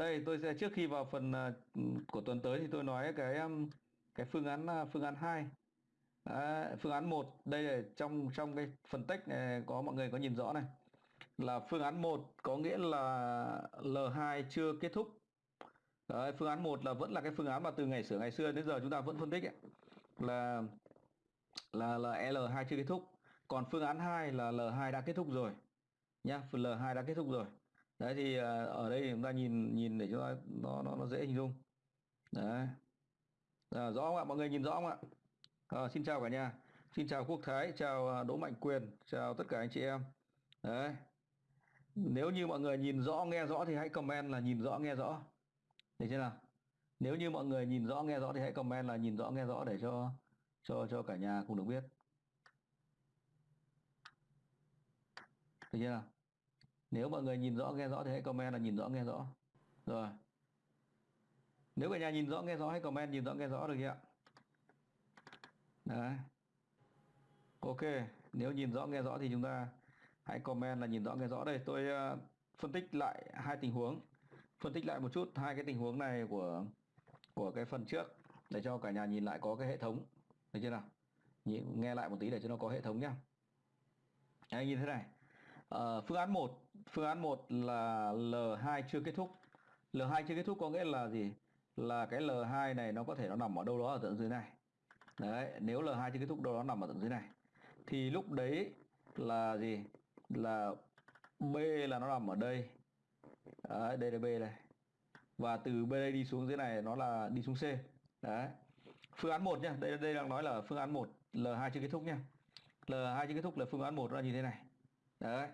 đây tôi sẽ trước khi vào phần à, của tuần tới thì tôi nói cái um, cái phương án phương án 2 à, phương án 1 đây là trong trong cái phần text này có mọi người có nhìn rõ này. Là phương án 1 có nghĩa là L2 chưa kết thúc. Đấy, phương án 1 là vẫn là cái phương án mà từ ngày sửa ngày xưa đến giờ chúng ta vẫn phân tích ấy. là là là L2 chưa kết thúc. Còn phương án 2 là L2 đã kết thúc rồi. Nhá L2 đã kết thúc rồi đấy thì à, ở đây chúng ta nhìn nhìn để cho nó nó nó dễ hình dung. Đấy. À, rõ không ạ? Mọi người nhìn rõ không ạ? À, xin chào cả nhà. Xin chào quốc thái chào à, đỗ mạnh quyền chào tất cả anh chị em. Đấy. Nếu như mọi người nhìn rõ nghe rõ thì hãy comment là nhìn rõ nghe rõ. Để thế nào? Nếu như mọi người nhìn rõ nghe rõ thì hãy comment là nhìn rõ nghe rõ để cho cho cho cả nhà cùng được biết. Được chưa nào? Nếu mọi người nhìn rõ nghe rõ thì hãy comment là nhìn rõ nghe rõ. Rồi. Nếu cả nhà nhìn rõ nghe rõ hãy comment nhìn rõ nghe rõ được chưa ạ? Đấy. Ok nếu nhìn rõ nghe rõ thì chúng ta hãy comment là nhìn rõ nghe rõ. Đây tôi uh, phân tích lại hai tình huống. Phân tích lại một chút hai cái tình huống này của của cái phần trước để cho cả nhà nhìn lại có cái hệ thống. Được chưa nào? Nghe lại một tí để cho nó có hệ thống nhá. Anh như thế này à, phương án 1 phương án 1 là L2 chưa kết thúc. L2 chưa kết thúc có nghĩa là gì? Là cái L2 này nó có thể nó nằm ở đâu đó ở tận dưới này. Đấy nếu L2 chưa kết thúc đâu đó nằm ở tận dưới này. Thì lúc đấy là gì? Là B là nó nằm ở đây. Đấy, đây là B này. Và từ B đây đi xuống dưới này nó là đi xuống C. Đấy. Phương án 1 nhá đây đây đang nói là phương án 1 L2 chưa kết thúc nhá. L2 chưa kết thúc là phương án 1 là như thế này đấy.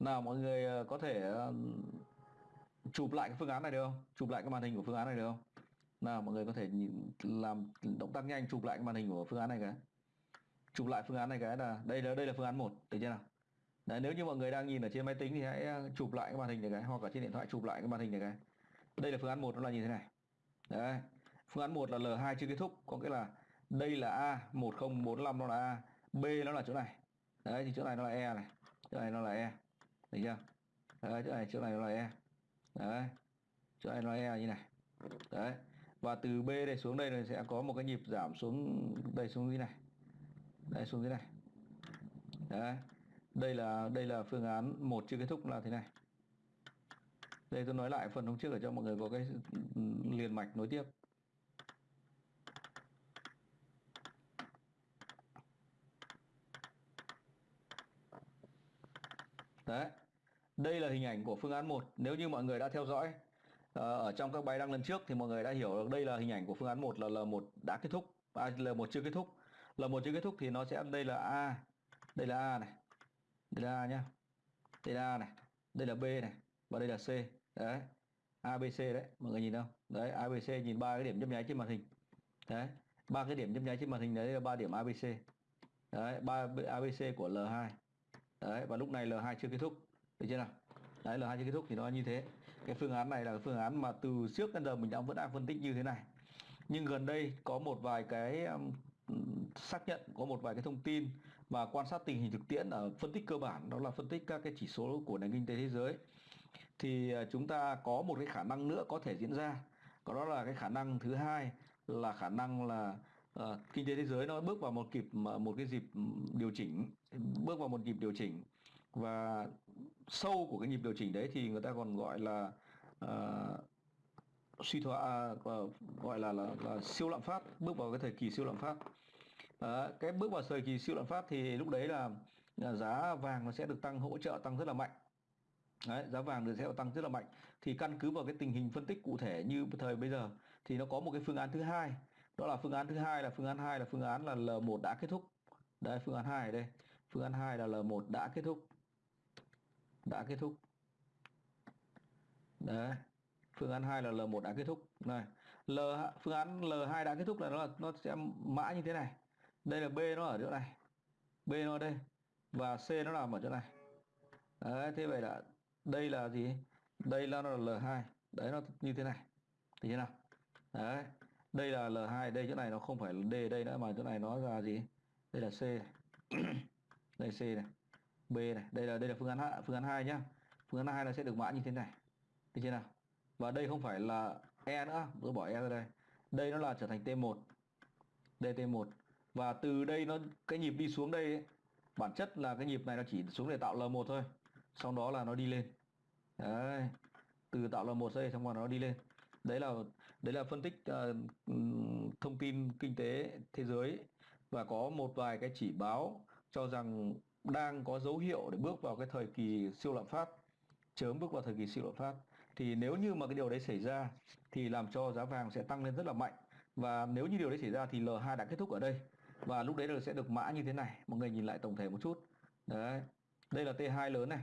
Nào mọi người ờ, có thể ờ, chụp lại cái phương án này được không? Chụp lại cái màn hình của phương án này được không? Nào mọi người có thể nhìn, làm động tác nhanh chụp lại cái màn hình của phương án này cái. Chụp lại phương án này cái là đây là đây là phương án 1 được chưa nào? Đấy, nếu như mọi người đang nhìn ở trên máy tính thì hãy ờ, chụp lại cái màn hình này cái hoặc là trên điện thoại chụp lại cái màn hình này cái. Đây là phương án 1 nó là như thế này. Đấy. Phương án 1 là L2 chưa kết thúc có nghĩa là đây là A 1045 nó là A B nó là chỗ này. Đấy thì chỗ này nó là E này chỗ này nó là E. Được chưa? Đấy chỗ này chỗ này nó là E. Đấy. Chỗ này nó là E như này. Đấy. Và từ B đây xuống đây này sẽ có một cái nhịp giảm xuống đây xuống dưới này. Đây xuống dưới này. Đấy. Đây là đây là phương án một chưa kết thúc là thế này. Đây tôi nói lại phần hôm trước để cho mọi người có cái ừ, liền mạch nối tiếp. Đấy. Đây là hình ảnh của phương án 1 nếu như mọi người đã theo dõi ờ, ở trong các bài đăng lần trước thì mọi người đã hiểu được đây là hình ảnh của phương án 1 là L1 đã kết thúc. À, L1 chưa kết thúc. L1 chưa kết thúc thì nó sẽ đây là A. Đây là A này. Đây là A nhá. Đây là A này. Đây là B này. Và đây là C. Đấy. ABC đấy. Mọi người nhìn không? Đấy ABC nhìn ba cái điểm nhấp nháy trên màn hình. Đấy. Ba cái điểm nhấp nháy trên màn hình đấy là ba điểm ABC đấy ba ABC của L2 đấy và lúc này L2 chưa kết thúc. Được chưa nào? Đấy L2 chưa kết thúc thì nó như thế. Cái phương án này là phương án mà từ trước đến giờ mình đã vẫn đang phân tích như thế này. Nhưng gần đây có một vài cái um, xác nhận có một vài cái thông tin và quan sát tình hình thực tiễn ở phân tích cơ bản đó là phân tích các cái chỉ số của nền kinh tế thế giới. Thì ờ, chúng ta có một cái khả năng nữa có thể diễn ra. Đó là cái khả năng thứ hai là khả năng là à, kinh tế thế giới nó bước vào một kịp một cái dịp điều chỉnh bước vào một nhịp điều chỉnh. Và sâu của cái nhịp điều chỉnh đấy thì người ta còn gọi là uh, suy thoái uh, gọi là, là là siêu lạm phát bước vào cái thời kỳ siêu lạm phát. À, cái bước vào thời kỳ siêu lạm phát thì lúc đấy là, là giá vàng nó sẽ được tăng hỗ trợ tăng rất là mạnh. Đấy, giá vàng được sẽ tăng rất là mạnh. Thì căn cứ vào cái tình hình phân tích cụ thể như thời bây giờ thì nó có một cái phương án thứ hai đó là phương án thứ hai là phương án 2 là phương án là L1 đã kết thúc. Đây phương án 2 đây. Phương án 2 là L1 đã kết thúc. Đã kết thúc. Đấy. Phương án 2 là L1 đã kết thúc. Này L phương án L2 đã kết thúc là nó là nó sẽ mã như thế này. Đây là B nó ở chỗ này. B nó ở đây. Và C nó nằm ở chỗ này. Đấy, thế vậy là đây là gì? Đây là nó là L2 đấy nó như thế này. Thì thế nào? Đấy đây là L2 đây chỗ này nó không phải là D đây nữa mà chỗ này nó là gì? Đây là C. Này. đây C này B này. Đây là đây là phương án phương án 2 nhá. Phương án 2 là sẽ được mã như thế này. Thì thế nào? Và đây không phải là E nữa. Tôi bỏ E ra đây. Đây nó là trở thành T1 đây T1 và từ đây nó cái nhịp đi xuống đây ấy, bản chất là cái nhịp này nó chỉ xuống để tạo L1 thôi. Sau đó là nó đi lên. Đấy. Từ tạo L1 đây xong rồi nó đi lên. Đấy là đấy là phân tích uh, thông tin kinh tế thế giới và có một vài cái chỉ báo cho rằng đang có dấu hiệu để bước vào cái thời kỳ siêu lạm phát chớm bước vào thời kỳ siêu lạm phát. Thì nếu như mà cái điều đấy xảy ra thì làm cho giá vàng sẽ tăng lên rất là mạnh. Và nếu như điều đấy xảy ra thì L2 đã kết thúc ở đây và lúc đấy là sẽ được mã như thế này. Mọi người nhìn lại tổng thể một chút. Đấy đây là T2 lớn này.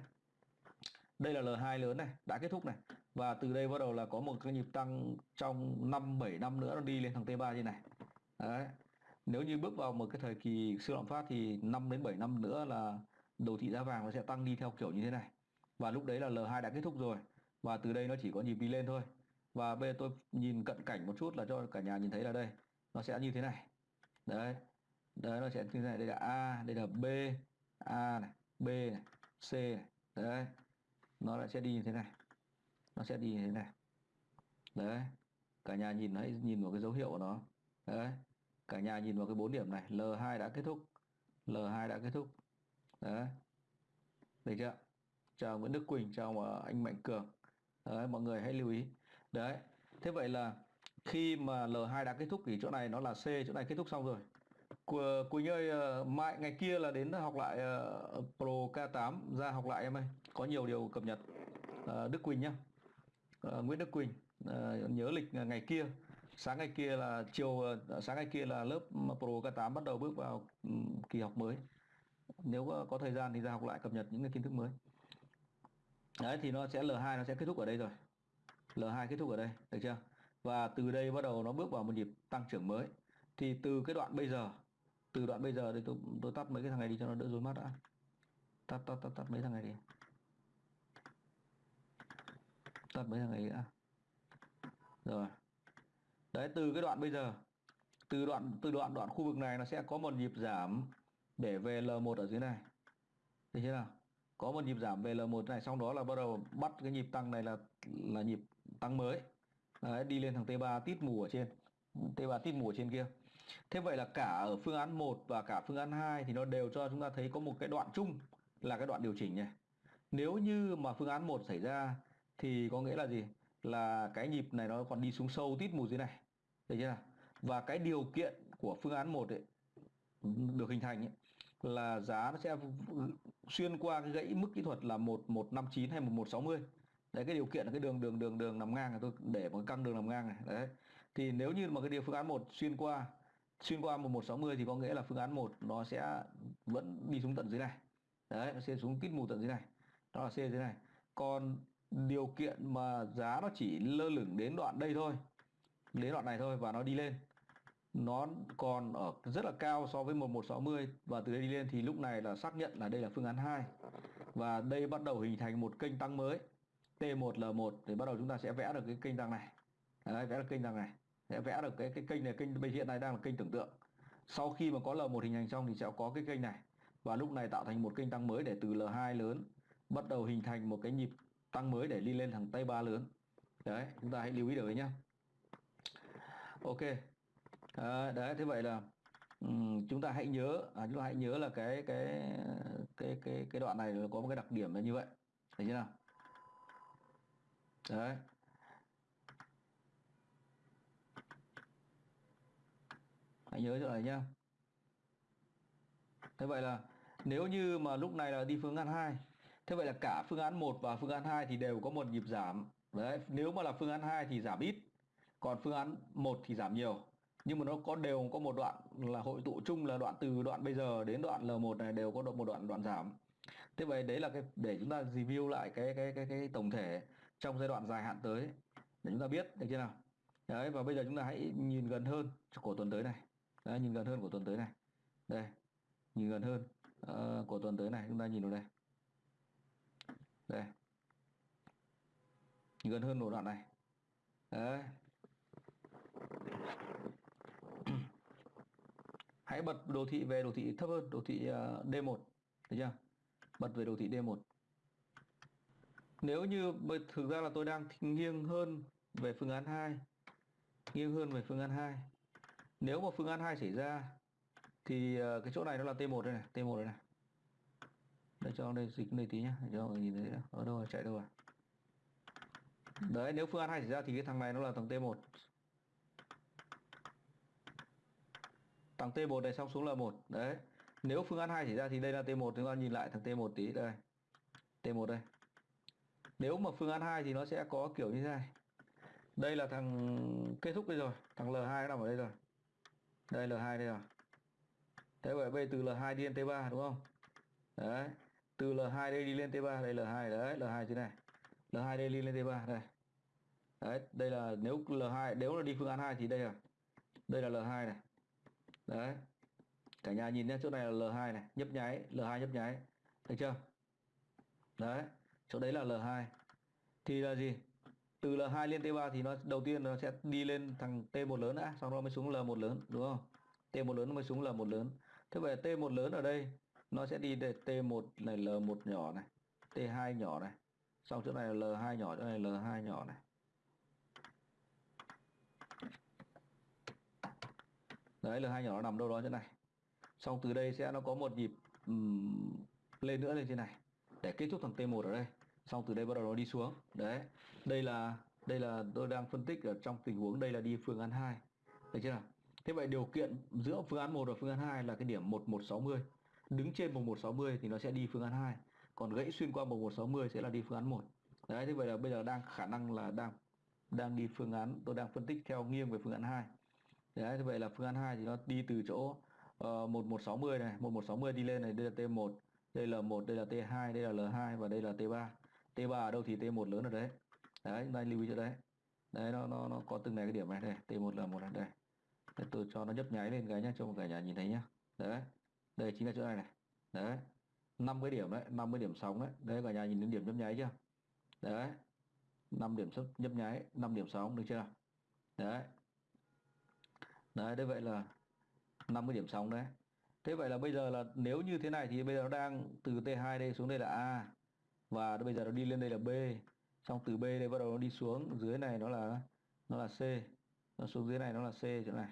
Đây là L2 lớn này đã kết thúc này và từ đây bắt đầu là có một cái nhịp tăng trong 5 7 năm nữa, nó đi lên thằng T3 như này. Đấy. Nếu như bước vào một cái thời kỳ siêu lạm phát thì 5 đến 7 năm nữa là đồ thị giá vàng nó sẽ tăng đi theo kiểu như thế này. Và lúc đấy là L2 đã kết thúc rồi. Và từ đây nó chỉ có nhịp đi lên thôi. Và bây giờ tôi nhìn cận cảnh một chút là cho cả nhà nhìn thấy là đây, nó sẽ như thế này. Đấy. Đấy, nó sẽ như thế này. Đây là A, đây là B, A này, B này, C này. Đấy. Nó lại sẽ đi như thế này nó sẽ đi như thế này. Đấy cả nhà nhìn hãy nhìn vào cái dấu hiệu của nó. Đấy cả nhà nhìn vào cái bốn điểm này L2 đã kết thúc. L2 đã kết thúc. Đấy. Được chưa? Chào Nguyễn Đức Quỳnh chào ờ, anh Mạnh Cường. Đấy mọi người hãy lưu ý. Đấy thế vậy là khi mà L2 đã kết thúc thì chỗ này nó là C chỗ này kết thúc xong rồi. Quỳnh ơi ờ, mai ngày kia là đến học lại uh, Pro K8 ra học lại em ơi có nhiều điều cập nhật uh, Đức Quỳnh nhá uh, Nguyễn Đức Quỳnh uh, nhớ lịch ờ, ngày kia. Sáng ngày kia là chiều uh, sáng ngày kia là lớp Pro K8 bắt đầu bước vào um, kỳ học mới. Nếu có, có thời gian thì ra học lại cập nhật những cái kiến thức mới. Đấy thì nó sẽ L2 nó sẽ kết thúc ở đây rồi. L2 kết thúc ở đây được chưa? Và từ đây bắt đầu nó bước vào một nhịp tăng trưởng mới. Thì từ cái đoạn bây giờ từ đoạn bây giờ thì tôi tôi tắt mấy cái thằng này đi cho nó đỡ rối mắt đã. Tắt tắt tắt tắt mấy thằng này đi tập mấy thằng ấy đã. Rồi. Đấy từ cái đoạn bây giờ từ đoạn từ đoạn đoạn khu vực này nó sẽ có một nhịp giảm để về L1 ở dưới này. Thấy chưa nào? Có một nhịp giảm về L1 này xong đó là bắt đầu bắt cái nhịp tăng này là là nhịp tăng mới. Đấy, đi lên thằng T3 tít mù ở trên. T3 tít mù ở trên kia. Thế vậy là cả ở phương án 1 và cả phương án 2 thì nó đều cho chúng ta thấy có một cái đoạn chung là cái đoạn điều chỉnh này. Nếu như mà phương án 1 xảy ra thì có nghĩa là gì? Là cái nhịp này nó còn đi xuống sâu tít mù dưới này. Được chưa? Và cái điều kiện của phương án 1 ấy được hình thành ấy, là giá nó sẽ xuyên qua cái gãy mức kỹ thuật là 1159 hay 1160. Đấy cái điều kiện là cái đường đường đường đường nằm ngang này tôi để một căng đường nằm ngang này. Đấy. Thì nếu như mà cái điều phương án 1 xuyên qua xuyên qua 1160 thì có nghĩa là phương án 1 nó sẽ vẫn đi xuống tận dưới này đấy nó sẽ xuống tít mù tận dưới này đó là C dưới này còn điều kiện mà giá nó chỉ lơ lửng đến đoạn đây thôi đến đoạn này thôi và nó đi lên. Nó còn ở rất là cao so với 1160 và từ đây đi lên thì lúc này là xác nhận là đây là phương án 2 và đây bắt đầu hình thành một kênh tăng mới T1L1 thì bắt đầu chúng ta sẽ vẽ được cái kênh tăng này. Đấy, vẽ được kênh tăng này. Sẽ vẽ được cái cái kênh này kênh bây hiện nay đang là kênh tưởng tượng. Sau khi mà có L1 hình thành xong thì sẽ có cái kênh này. Và lúc này tạo thành một kênh tăng mới để từ L2 lớn bắt đầu hình thành một cái nhịp tăng mới để đi lên thằng tay ba lớn. Đấy chúng ta hãy lưu ý được đấy nhá. Ok. À, đấy thế vậy là um, chúng ta hãy nhớ à, chúng ta hãy nhớ là cái cái cái cái cái đoạn này có một cái đặc điểm là như vậy. Thấy chưa nào? Đấy. Hãy nhớ chỗ này nhá. Thế vậy là nếu như mà lúc này là đi phương ngăn hai thế vậy là cả phương án 1 và phương án 2 thì đều có một nhịp giảm. Đấy nếu mà là phương án 2 thì giảm ít còn phương án 1 thì giảm nhiều. Nhưng mà nó có đều có một đoạn là hội tụ chung là đoạn từ đoạn bây giờ đến đoạn L1 này đều có một đoạn đoạn giảm. Thế vậy đấy là cái để chúng ta review lại cái cái cái cái tổng thể trong giai đoạn dài hạn tới để chúng ta biết được chưa nào. Đấy và bây giờ chúng ta hãy nhìn gần hơn của tuần tới này. Đấy, nhìn gần hơn của tuần tới này. Đây nhìn gần hơn uh, của tuần tới này chúng ta nhìn vào đây đây. Gần hơn một đoạn này. Đấy. Hãy bật đồ thị về đồ thị thấp hơn, đồ thị à, D1 được chưa? Bật về đồ thị D1 nếu như thực ra là tôi đang nghiêng hơn về phương án 2 nghiêng hơn về phương án 2 nếu mà phương án 2 xảy ra, thì à, cái chỗ này nó là T1 đây này T1 đây này để cho đây, dịch này tí nhá, để cho mọi người nhìn thấy ở đâu là chạy đâu à đấy, nếu phương án hai xảy ra thì cái thằng này nó là thằng T1 thằng T1 này xong xuống là một. Đấy. Nếu phương án 2 xảy ra thì đây là T1 chúng ta nhìn lại thằng T1 tí. Đây. T1 đây. Nếu mà phương án 2 thì nó sẽ có kiểu như thế này. Đây là thằng kết thúc đây rồi. Thằng L2 nằm ở đây rồi. Đây L2 đây rồi. Thế vậy bây từ L2 đi lên T3 đúng không? Đấy từ L2 đây đi lên T3 đây L2 đấy L2 thế này. L2 đây đi lên T3 đây. Đấy, đây là nếu L2 nếu là đi phương án 2 thì đây là đây là L2 này. Đấy. Cả nhà nhìn nhé chỗ này là L2 này, nhấp nháy L2 nhấp nháy. Thấy chưa? Đấy, chỗ đấy là L2 thì là gì? Từ L2 lên T3 thì nó, đầu tiên nó sẽ đi lên thằng T1 lớn đã xong rồi mới xuống L1 lớn, đúng không? T1 lớn mới xuống L1 lớn. Thế vậy T1 lớn ở đây nó sẽ đi để T1 này L1 nhỏ này T2 nhỏ này. Xong chỗ này là L2 nhỏ chỗ này là L2 nhỏ này. Đấy L2 nhỏ nó nằm đâu đó chỗ này. Xong từ đây sẽ nó có một nhịp um, lên nữa lên trên này để kết thúc thằng T1 ở đây. Xong từ đây bắt đầu nó đi xuống. Đấy đây là đây là tôi đang phân tích ở trong tình huống đây là đi phương án 2 được chưa nào? Thế vậy điều kiện giữa phương án 1 và phương án 2 là cái điểm 1160 đứng trên 1160 thì nó sẽ đi phương án 2 còn gãy xuyên qua 1160 sẽ là đi phương án 1 đấy thế vậy là bây giờ đang khả năng là đang đang đi phương án tôi đang phân tích theo nghiêng về phương án 2 đấy thế vậy là phương án 2 thì nó đi từ chỗ ờ, uh, 1160 này 1160 đi lên này đây là T1 đây là 1 đây là T2 đây là L2 và đây là T3 T3 ở đâu thì T1 lớn ở đấy. Đấy chúng ta lưu ý cho đấy. Đấy nó nó nó có từng này cái điểm này đây T1 là một này đây. Để tôi cho nó nhấp nháy lên cái nhá cho cả nhà nhìn thấy nhá. Đấy đây chính là chỗ này này. Đấy. năm cái điểm đấy 50 điểm sóng đấy đấy, cả nhà nhìn đến điểm nhấp nháy chưa? Đấy. 5 điểm sấp, nhấp nháy 5 điểm sóng, được chưa? Đấy. Đấy đấy vậy là 50 điểm sóng đấy. Thế vậy là bây giờ là nếu như thế này thì bây giờ nó đang từ T2 đây xuống đây là A. Và bây giờ nó đi lên đây là B. Xong từ B đây bắt đầu nó đi xuống. Dưới này nó là nó là C. Nó xuống dưới này nó là C, chỗ này.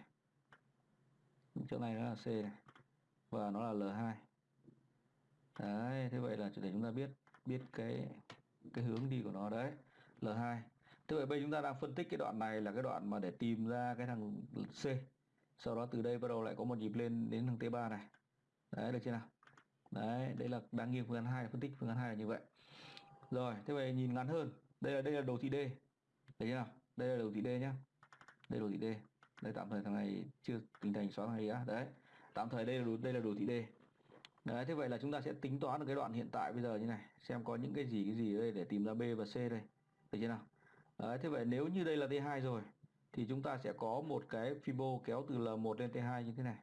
Chỗ này nó là C này và nó là L2 đấy, thế vậy là để chúng ta biết biết cái cái hướng đi của nó đấy. L2 thế vậy bây giờ chúng ta đang phân tích cái đoạn này là cái đoạn mà để tìm ra cái thằng C. Sau đó từ đây bắt đầu lại có một nhịp lên đến thằng T3 này. Đấy, được chưa nào? Đấy đấy là đang nghiêng phương án 2 phân tích phương án 2 là như vậy. Rồi, thế vậy nhìn ngắn hơn. Đây là đây là đồ thị D. Đấy chưa nào? Đây là đồ thị D nhá. Đây là đồ thị D. Đây tạm thời thằng này chưa hình thành xóa thằng này á. Đấy tạm thời đây là đồ, đây là đồ thị D đấy thế vậy là chúng ta sẽ tính toán được cái đoạn hiện tại bây giờ như này xem có những cái gì cái gì đây để tìm ra B và C đây. Được chưa nào? Đấy thế vậy nếu như đây là T2 rồi thì chúng ta sẽ có một cái fibo kéo từ L1 lên T2 như thế này.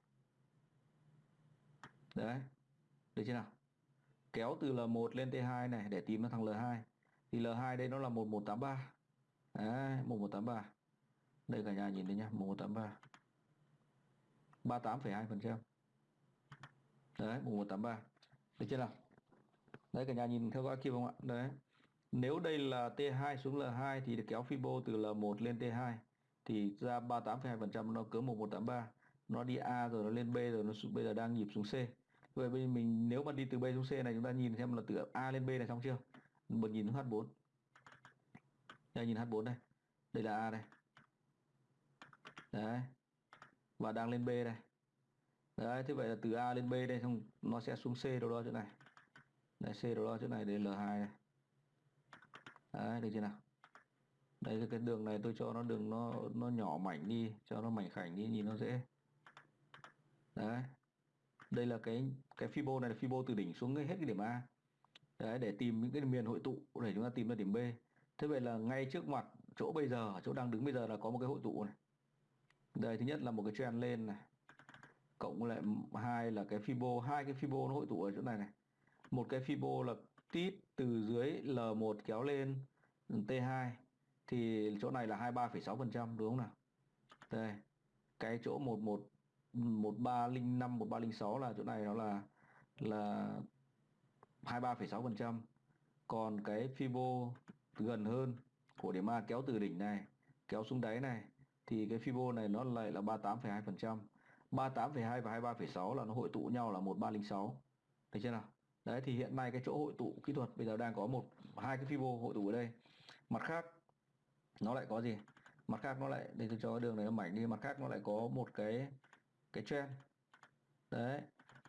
Đấy được chưa nào? Kéo từ L1 lên T2 này để tìm ra thằng L2 thì L2 đây nó là 1183 đấy 1183 đây cả nhà nhìn thấy nhá 1183 38,2% đấy 1183 được chưa nào? Đấy cả nhà nhìn theo dõi kia không ạ? Đấy. Nếu đây là T2 xuống L2 thì kéo fibo từ L1 lên T2 thì ra 38,2% nó cỡ 1183 nó đi A rồi nó lên B rồi nó bây giờ đang nhịp xuống C. Vậy bây giờ mình nếu mà đi từ B xuống C này chúng ta nhìn xem là từ A lên B này xong chưa? Một nhìn H4 đây nhìn H4 đây. Đây là A đây. Đấy và đang lên B đây. Đấy, thế vậy là từ A lên B đây, xong nó sẽ xuống C đâu đó chỗ này. Đây C đâu đó chỗ này đến L2 này. Đấy, được chưa nào? Đây cái đường này tôi cho nó đường nó nó nhỏ mảnh đi, cho nó mảnh khảnh đi, nhìn nó dễ. Đấy. Đây là cái cái fibo này là fibo từ đỉnh xuống hết cái điểm A. Đấy, để tìm những cái miền hội tụ, để chúng ta tìm ra điểm B. Thế vậy là ngay trước mặt chỗ bây giờ, chỗ đang đứng bây giờ là có một cái hội tụ này đây thứ nhất là một cái trend lên này cộng lại hai là cái fibo hai cái fibo nó hội tụ ở chỗ này này. Một cái fibo là tít từ dưới L1 kéo lên T2 thì chỗ này là 23,6% đúng không nào? Đây cái chỗ 11 1305 1306 là chỗ này nó là là 23,6% còn cái Fibo gần hơn của điểm A kéo từ đỉnh này kéo xuống đáy này thì cái Fibo này nó lại là 38,2% 38,2 và 23,6 là nó hội tụ nhau là 1306 thấy chưa nào? Đấy thì hiện nay cái chỗ hội tụ kỹ thuật bây giờ đang có một hai cái Fibo hội tụ ở đây. Mặt khác nó lại có gì? Mặt khác nó lại để tôi cho cái đường này nó mảnh đi. Mặt khác nó lại có một cái cái trend. Đấy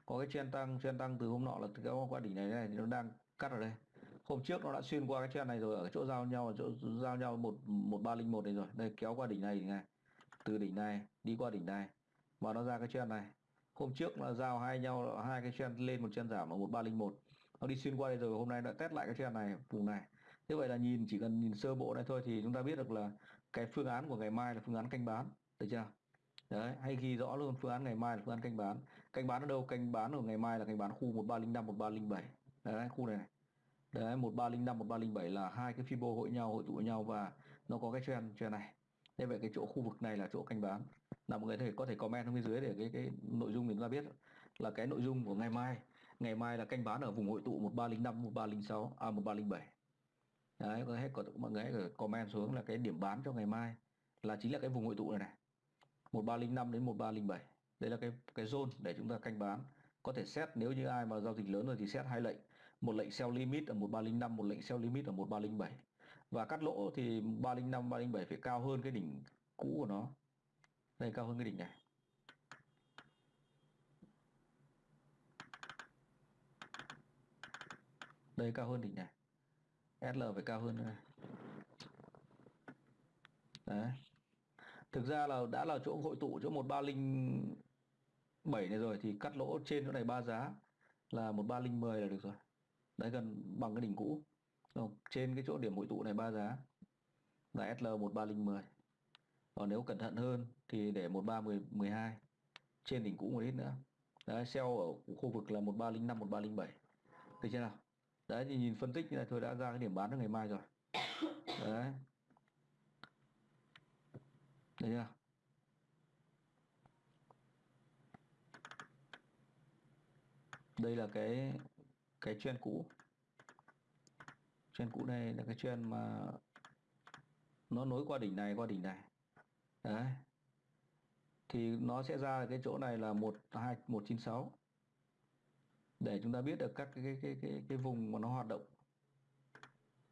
có cái trend tăng trend tăng từ hôm nọ là từ cái qua đỉnh này này thì nó đang cắt ở đây hôm trước nó đã xuyên qua cái trend này rồi ở chỗ giao nhau ở chỗ giao nhau một một ba linh một này rồi. Đây kéo qua đỉnh này này. Từ đỉnh này đi qua đỉnh này. Và nó ra cái trend này. Hôm trước là giao hai nhau hai cái trend lên một trend giảm ở một ba linh một. Nó đi xuyên qua đây rồi hôm nay đã test lại cái trend này vùng này. Như vậy là nhìn chỉ cần nhìn sơ bộ này thôi thì chúng ta biết được là cái phương án của ngày mai là phương án canh bán được chưa? Đấy hay ghi rõ luôn phương án ngày mai là phương án canh bán. Canh bán ở đâu? Canh bán ở ngày mai là canh bán khu 1305 1307 đấy khu này, này đấy 1305 1307 là hai cái fibo hội nhau, hội tụ với nhau và nó có cái trend trend này. Nên vậy cái chỗ khu vực này là chỗ canh bán. Là mọi người thể, có thể comment bên dưới để cái cái nội dung mình ra biết là cái nội dung của ngày mai. Ngày mai là canh bán ở vùng hội tụ 1305 1306 à 1307 đấy, có hết có, mọi người hãy comment xuống là cái điểm bán cho ngày mai là chính là cái vùng hội tụ này này. 1305 đến 1307 đây là cái cái zone để chúng ta canh bán. Có thể xét, nếu như ai mà giao dịch lớn rồi thì xét hai lệnh một lệnh sell limit ở 1305 một lệnh sell limit ở 1307 và cắt lỗ thì 305 307 phải cao hơn cái đỉnh cũ của nó. Đây, cao hơn cái đỉnh này. Đây, cao hơn đỉnh này. SL phải cao hơn này. Đấy. Thực ra là đã là chỗ hội tụ chỗ 1307 này rồi thì cắt lỗ trên chỗ này ba giá là 1310 là được rồi đấy, gần bằng cái đỉnh cũ. Không? trên cái chỗ điểm hội tụ này ba giá. Là SL 13010 còn nếu cẩn thận hơn thì để 1312 trên đỉnh cũ một ít nữa. Đấy sell ở khu vực là 1305 1307 được chưa nào? Đấy, thì nhìn phân tích như này thôi, đã ra cái điểm bán cho ngày mai rồi. Đấy. Đấy chưa? Đây là cái cái chuyên cũ. chuyên cũ đây là cái chuyên mà nó nối qua đỉnh này qua đỉnh này. Đấy. Thì nó sẽ ra cái chỗ này là 12196. Để chúng ta biết được các cái cái cái cái, cái vùng mà nó hoạt động.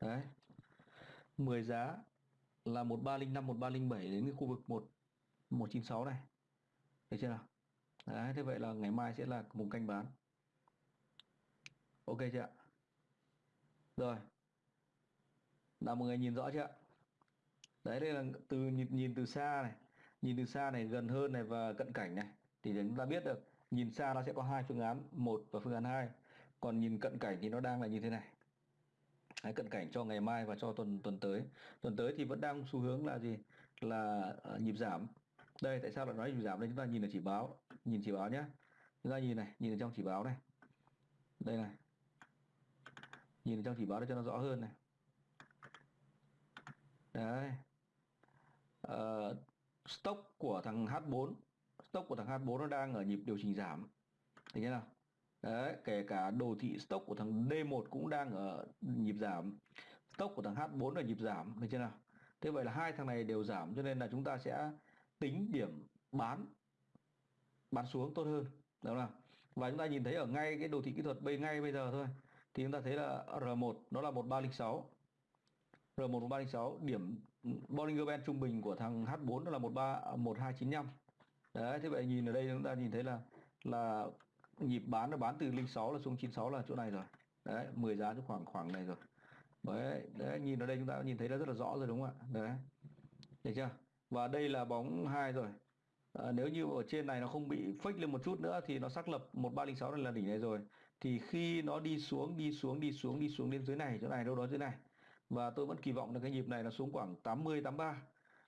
Đấy. 10 giá là 1305 1307 đến cái khu vực 1 196 này. Được chưa nào? Đấy, thế vậy là ngày mai sẽ là vùng canh bán. Ok chưa ạ? Rồi. là mọi người nhìn rõ chưa ạ? Đấy đây là từ nhìn, nhìn từ xa này, nhìn từ xa này gần hơn này và cận cảnh này thì chúng ta biết được nhìn xa nó sẽ có hai phương án, một và phương án hai. Còn nhìn cận cảnh thì nó đang là như thế này. Đấy, cận cảnh cho ngày mai và cho tuần tuần tới tuần tới thì vẫn đang xu hướng là gì là uh, nhịp giảm đây tại sao lại nói nhịp giảm đây chúng ta nhìn ở chỉ báo nhìn chỉ báo nhé chúng ta nhìn này nhìn ở trong chỉ báo này đây này nhìn trong chỉ báo để cho nó rõ hơn này. Đấy. Uh, stock của thằng H4 stock của thằng H4 nó đang ở nhịp điều chỉnh giảm. Thấy chưa nào? Đấy, kể cả đồ thị stock của thằng D1 cũng đang ở nhịp giảm. Stock của thằng H4 ở nhịp giảm thấy chưa nào? Thế vậy là hai thằng này đều giảm cho nên là chúng ta sẽ tính điểm bán bán xuống tốt hơn. Đúng không nào? Và chúng ta nhìn thấy ở ngay cái đồ thị kỹ thuật bây ngay bây giờ thôi thì chúng ta thấy là R1 nó là 1306 R1 1306 điểm Bollinger Band trung bình của thằng H4 nó là 13 1295 đấy thế vậy nhìn ở đây chúng ta nhìn thấy là là nhịp bán nó bán từ 06 là xuống 96 là chỗ này rồi. Đấy 10 giá trong khoảng khoảng này rồi. Đấy, đấy nhìn ở đây chúng ta nhìn thấy nó rất là rõ rồi đúng không ạ? Đấy. Được chưa? Và đây là bóng hai rồi. À, nếu như ở trên này nó không bị fake lên một chút nữa thì nó xác lập 1306 này là đỉnh này rồi thì khi nó đi xuống đi xuống đi xuống đi xuống đến dưới này chỗ này đâu đó dưới này. Và tôi vẫn kỳ vọng là cái nhịp này nó xuống khoảng 80 83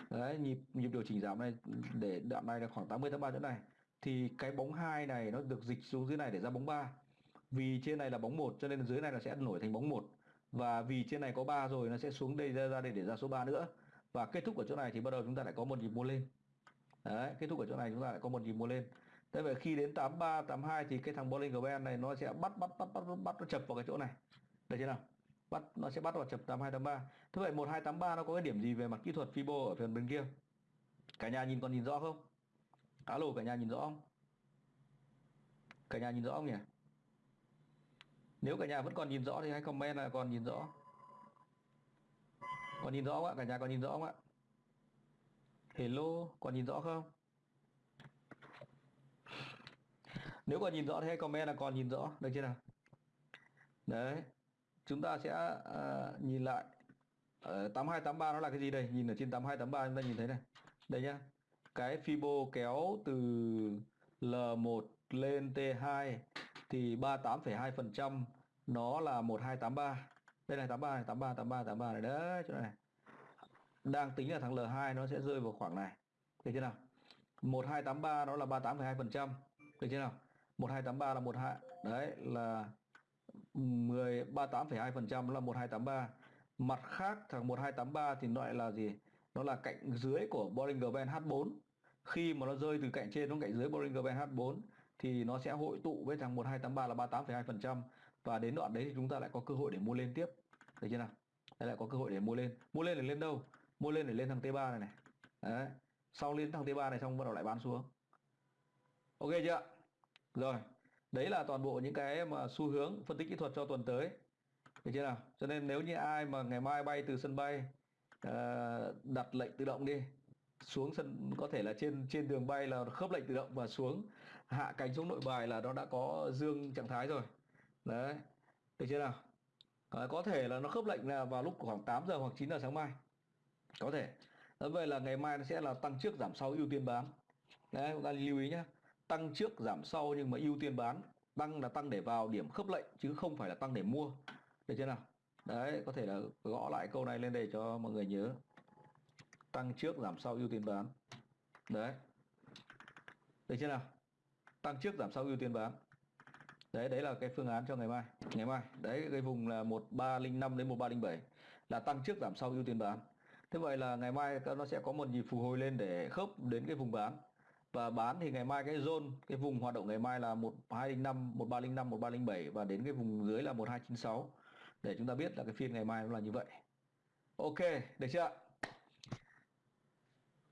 đấy nhịp nhịp điều chỉnh giảm này để đoạn này là khoảng 80 83 chỗ này. Thì cái bóng hai này nó được dịch xuống dưới này để ra bóng 3 vì trên này là bóng 1 cho nên dưới này nó sẽ nổi thành bóng 1 và vì trên này có 3 rồi nó sẽ xuống đây ra, ra đây để ra số 3 nữa. Và kết thúc ở chỗ này thì bắt đầu chúng ta lại có một nhịp mua lên. Đấy kết thúc ở chỗ này chúng ta lại có một nhịp mua lên thế vậy khi đến 83 82 thì cái thằng Bollinger Band này nó sẽ bắt bắt bắt bắt bắt nó chập vào cái chỗ này. Được chưa nào? Bắt, nó sẽ bắt vào chập 8283 thế vậy 1283 nó có cái điểm gì về mặt kỹ thuật Fibo ở phần bên kia? Cả nhà nhìn, còn nhìn rõ không? Alo cả nhà nhìn rõ không? Cả nhà nhìn rõ không nhỉ? Nếu cả nhà vẫn còn nhìn rõ thì hãy comment là còn nhìn rõ. Còn nhìn rõ không ạ? Cả nhà còn nhìn rõ không ạ? Hello, còn nhìn rõ không? Nếu còn nhìn rõ thì hãy comment là còn nhìn rõ được chưa nào? Đấy chúng ta sẽ uh, nhìn lại. Ờ, uh, 8283 nó là cái gì đây? Nhìn ở trên 8283 chúng ta nhìn thấy này. Đây nhá. Cái Fibo kéo từ L1 lên T2 thì 38,2% nó là 1283 đây này 83 này 83 83 83 này. Đấy chỗ này. Đang tính là thằng L2 nó sẽ rơi vào khoảng này. Được chưa nào? 1283 nó là 38,2% được chưa nào? 1283 là 12 đấy là 10 38,2% là 1283 mặt khác thằng 1283 thì loại là gì? Nó là cạnh dưới của Bollinger Band H4 khi mà nó rơi từ cạnh trên xuống cạnh dưới Bollinger Band H4 thì nó sẽ hội tụ với thằng 1283 là 38,2% và đến đoạn đấy thì chúng ta lại có cơ hội để mua lên tiếp. Được chưa nào? Đây lại có cơ hội để mua lên. Mua lên để lên đâu? Mua lên để lên thằng T3 này này. Đấy. Sau lên thằng T3 này xong bắt đầu lại bán xuống. Ok chưa rồi đấy là toàn bộ những cái mà xu hướng phân tích kỹ thuật cho tuần tới. Được chưa nào? Cho nên nếu như ai mà ngày mai bay từ sân bay ờ, đặt lệnh tự động đi xuống sân có thể là trên trên đường bay là khớp lệnh tự động và xuống hạ cánh xuống nội bài là nó đã có dương trạng thái rồi. Đấy được chưa nào? À, có thể là nó khớp lệnh là vào lúc khoảng 8 giờ hoặc 9 giờ sáng mai. Có thể. Nói vậy là ngày mai nó sẽ là tăng trước giảm sau ưu tiên bán. Đấy chúng ta lưu ý nhé tăng trước, giảm sau nhưng mà ưu tiên bán. Tăng là tăng để vào điểm khớp lệnh chứ không phải là tăng để mua. Được chưa nào? Đấy, có thể là gõ lại câu này lên đây cho mọi người nhớ. Tăng trước, giảm sau, ưu tiên bán. Đấy. Được chưa nào? Tăng trước, giảm sau, ưu tiên bán. Đấy đấy là cái phương án cho ngày mai. Ngày mai. Đấy, cái vùng là 1305 đến 1307 là tăng trước, giảm sau, ưu tiên bán. Thế vậy là ngày mai nó sẽ có một nhịp phục hồi lên để khớp đến cái vùng bán và bán thì ngày mai cái zone, cái vùng hoạt động ngày mai là 1205 1305 1307 và đến cái vùng dưới là 1296 để chúng ta biết là cái phiên ngày mai nó là như vậy. Ok, được chưa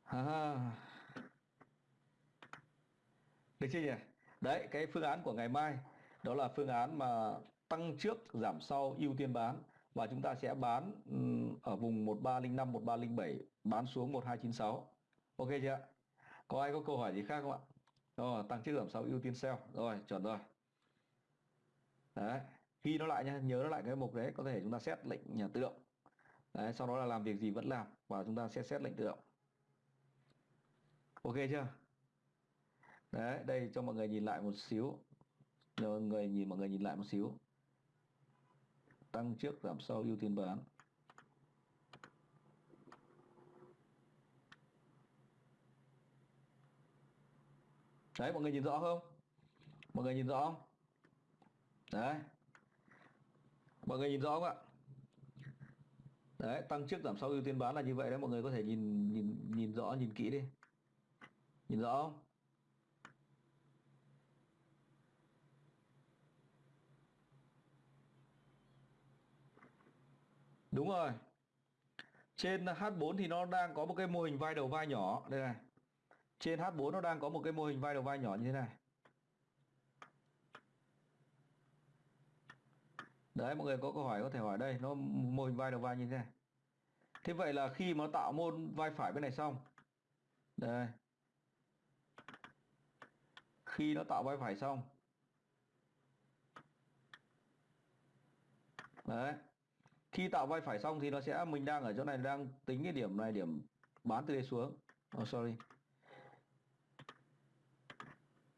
à. được chưa nhỉ? Đấy, cái phương án của ngày mai, đó là phương án mà tăng trước, giảm sau ưu tiên bán. Và chúng ta sẽ bán ừ, ở vùng 1305 1307 bán xuống 1296 ok chưa ạ? Có ai có câu hỏi gì khác không ạ? Rồi tăng trước giảm sau ưu tiên sell rồi, chuẩn rồi. Đấy, ghi nó lại nhé nhớ nó lại cái mục đấy, có thể chúng ta xét lệnh nhà tự động. Đấy, sau đó là làm việc gì vẫn làm, và chúng ta sẽ xét lệnh tự động. Ok chưa? Đấy, đây cho mọi người nhìn lại một xíu. Cho người nhìn, mọi người nhìn lại một xíu. Tăng trước giảm sau ưu tiên bán. Đấy, mọi người nhìn rõ không? Mọi người nhìn rõ không? Đấy. Mọi người nhìn rõ không ạ? Đấy, tăng trước giảm sau ưu tiên bán là như vậy đấy, mọi người có thể nhìn nhìn nhìn rõ, nhìn kỹ đi. Nhìn rõ không? Đúng rồi. Trên H4 thì nó đang có một cái mô hình vai đầu vai nhỏ. Đây này trên H4 nó đang có một cái mô hình vai đầu vai nhỏ như thế này. Đấy mọi người có câu hỏi có thể hỏi đây nó mô hình vai đầu vai như thế này. Thế vậy là khi mà nó tạo môn vai phải bên này xong đây. Khi nó tạo vai phải xong đấy. Khi tạo vai phải xong thì nó sẽ mình đang ở chỗ này đang tính cái điểm này điểm bán từ đây xuống. Oh, sorry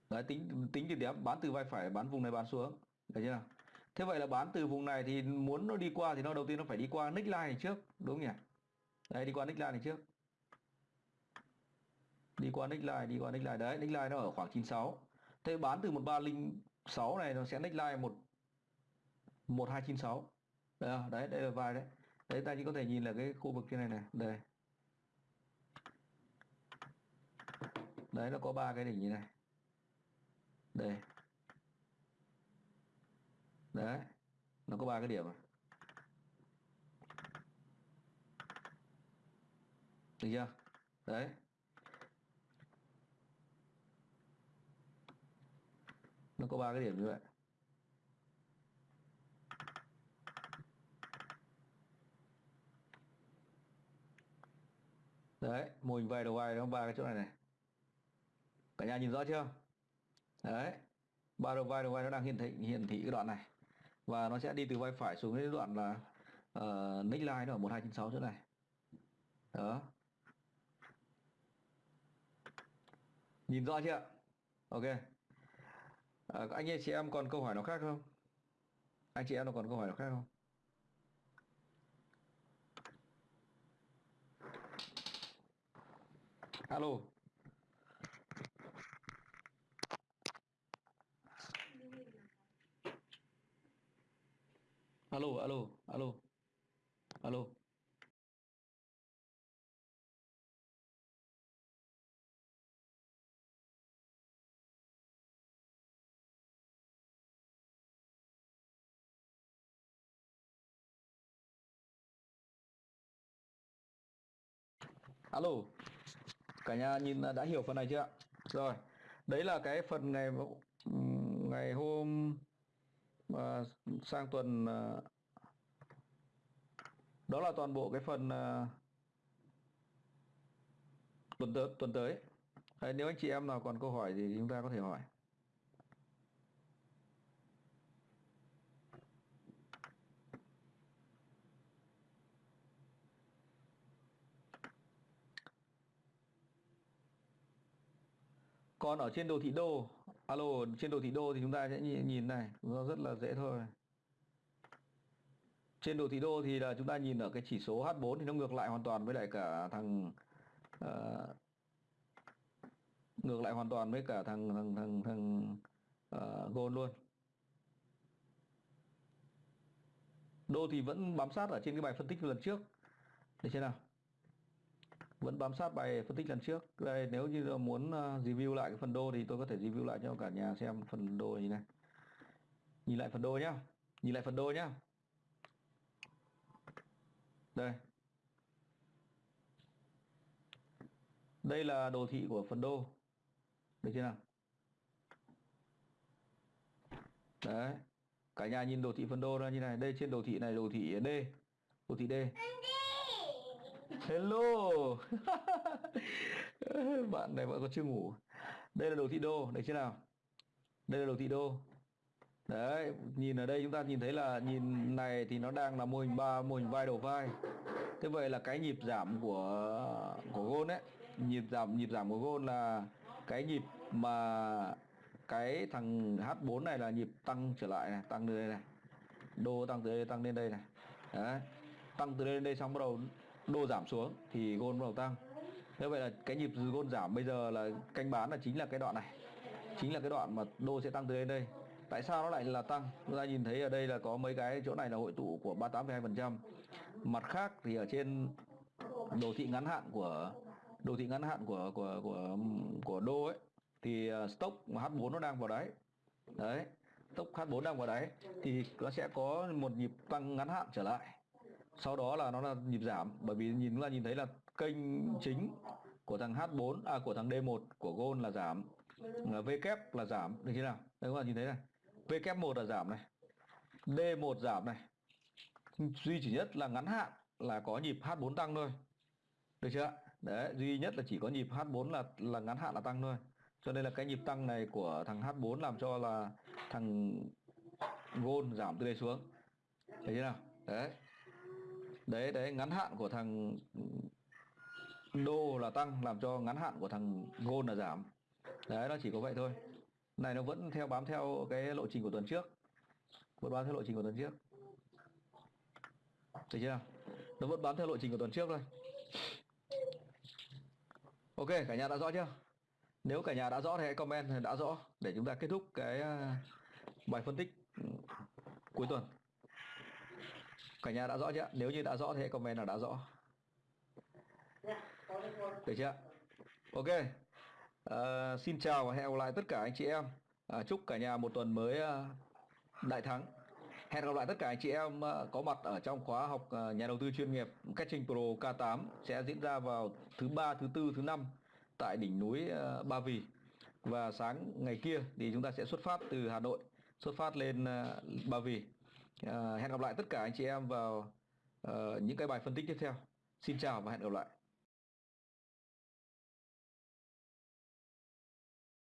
đấy tính tính điểm điểm bán từ vai phải bán vùng này bán xuống. Được chưa nào. Thế vậy là bán từ vùng này thì muốn nó đi qua thì nó đầu tiên nó phải đi qua nick line này trước đúng không nhỉ? Đấy đi qua nick line này trước. Đi qua nick line đi qua nick line. Đấy nick line nó ở khoảng 96 thế bán từ 1306 này nó sẽ nick line một 1296 đấy, đấy đây là vai đấy. Đấy ta chỉ có thể nhìn là cái khu vực trên này này. Đây. Đấy nó có ba cái đỉnh như này đây. Đấy, nó có ba cái điểm à? Được chưa? Đấy. Nó có ba cái điểm như vậy. Đấy, mô hình vay đầu vai nó ba cái chỗ này này. Cả nhà nhìn rõ chưa? Đấy. Ba đầu vai đầu vai nó đang hiển thị hiển thị cái đoạn này. Và nó sẽ đi từ vai phải xuống đến đoạn là ờ, uh, neckline nó ở 1296 chỗ này. Đó. Nhìn rõ chưa? Ok. À, anh chị em còn câu hỏi nào khác không? Anh chị em còn câu hỏi nào khác không? Alo. Alo alo alo alo. Alo, cả nhà nhìn đã hiểu phần này chưa ạ? Rồi, đấy là cái phần ngày ngày hôm và sang tuần ờ, đó là toàn bộ cái phần ờ, tuần tới tuần tới. Đấy, nếu anh chị em nào còn câu hỏi thì chúng ta có thể hỏi. Còn ở trên đồ thị đô alo trên đồ thị đô thì chúng ta sẽ nhìn, này nó rất là dễ thôi. Trên đồ thị đô thì là chúng ta nhìn ở cái chỉ số H4 thì nó ngược lại hoàn toàn với lại cả thằng uh, ngược lại hoàn toàn với cả thằng thằng thằng thằng uh, gold luôn. Đô thì vẫn bám sát ở trên cái bài phân tích lần trước. Để xem nào? Vẫn bám sát bài phân tích lần trước. Đây, nếu như là muốn ờ, review lại cái phần đô thì tôi có thể review lại cho cả nhà xem phần đô như này. Nhìn lại phần đô nhá. Nhìn lại phần đô nhá. Đây. Đây là đồ thị của phần đô. Được chưa nào? Đấy. Cả nhà nhìn đồ thị phần đô ra như này. Đây, trên đồ thị này, đồ thị D. Đồ thị D hello. Bạn này vẫn còn chưa ngủ. Đây là đồ thị đô Đấy chưa nào? Đây là đồ thị đô. Đấy, nhìn ở đây chúng ta nhìn thấy là nhìn này thì nó đang là mô hình ba, mô hình vai, đầu vai. Thế vậy là cái nhịp giảm của của gôn ấy, nhịp giảm nhịp giảm của gôn là cái nhịp mà cái thằng H4 này là nhịp tăng trở lại này, tăng từ đây này. Đô tăng từ đây, tăng lên đây này. Đấy, tăng từ đây lên đây xong bắt đầu đô giảm xuống thì gôn bắt đầu tăng. Như vậy là cái nhịp gôn giảm bây giờ là canh bán là chính là cái đoạn này. Chính là cái đoạn mà đô sẽ tăng từ đến đây. Tại sao nó lại là tăng? Chúng ta nhìn thấy ở đây là có mấy cái chỗ này là hội tụ của 38,2% mặt khác thì ở trên đồ thị ngắn hạn của đồ thị ngắn hạn của của của của đô ấy thì ờ, stock H4 nó đang vào đáy. Đấy stock H4 đang vào đáy thì nó sẽ có một nhịp tăng ngắn hạn trở lại sau đó là nó là nhịp giảm, bởi vì nhìn là nhìn thấy là kênh chính của thằng H4 à của thằng D1 của Gold là giảm. Ờ, v kép là giảm. Được chưa nào? Đây các bạn nhìn thấy này. V kép 1 là giảm này. D1 giảm này. Duy chỉ nhất là ngắn hạn là có nhịp H4 tăng thôi. Được chưa? Đấy, duy nhất là chỉ có nhịp H4 là là ngắn hạn là tăng thôi. Cho nên là cái nhịp tăng này của thằng H4 làm cho là thằng Gold giảm từ đây xuống. Thấy chưa nào? Đấy đấy đấy, ngắn hạn của thằng đô là tăng, làm cho ngắn hạn của thằng gold là giảm. Đấy, nó chỉ có vậy thôi. Này, nó vẫn theo, bám theo cái lộ trình của tuần trước. Vẫn bám theo lộ trình của tuần trước. Thấy chưa? Nó vẫn bám theo lộ trình của tuần trước thôi. Ok, cả nhà đã rõ chưa? Nếu cả nhà đã rõ thì hãy comment, đã rõ để chúng ta kết thúc cái ờ, bài phân tích cuối tuần cả nhà đã rõ chưa? Nếu như đã rõ thì hãy comment là đã rõ. Được chưa? Ok. À, xin chào và hẹn gặp lại tất cả anh chị em. À, chúc cả nhà một tuần mới uh, đại thắng. Hẹn gặp lại tất cả anh chị em ờ, có mặt ở trong khóa học ờ, nhà đầu tư chuyên nghiệp Catching Pro K8 sẽ diễn ra vào thứ ba, thứ tư, thứ năm tại đỉnh núi ờ, Ba Vì. Và sáng ngày kia thì chúng ta sẽ xuất phát từ Hà Nội, xuất phát lên ờ, Ba Vì. Ờ, hẹn gặp lại tất cả anh chị em vào uh, những cái bài phân tích tiếp theo. Xin chào và hẹn gặp lại.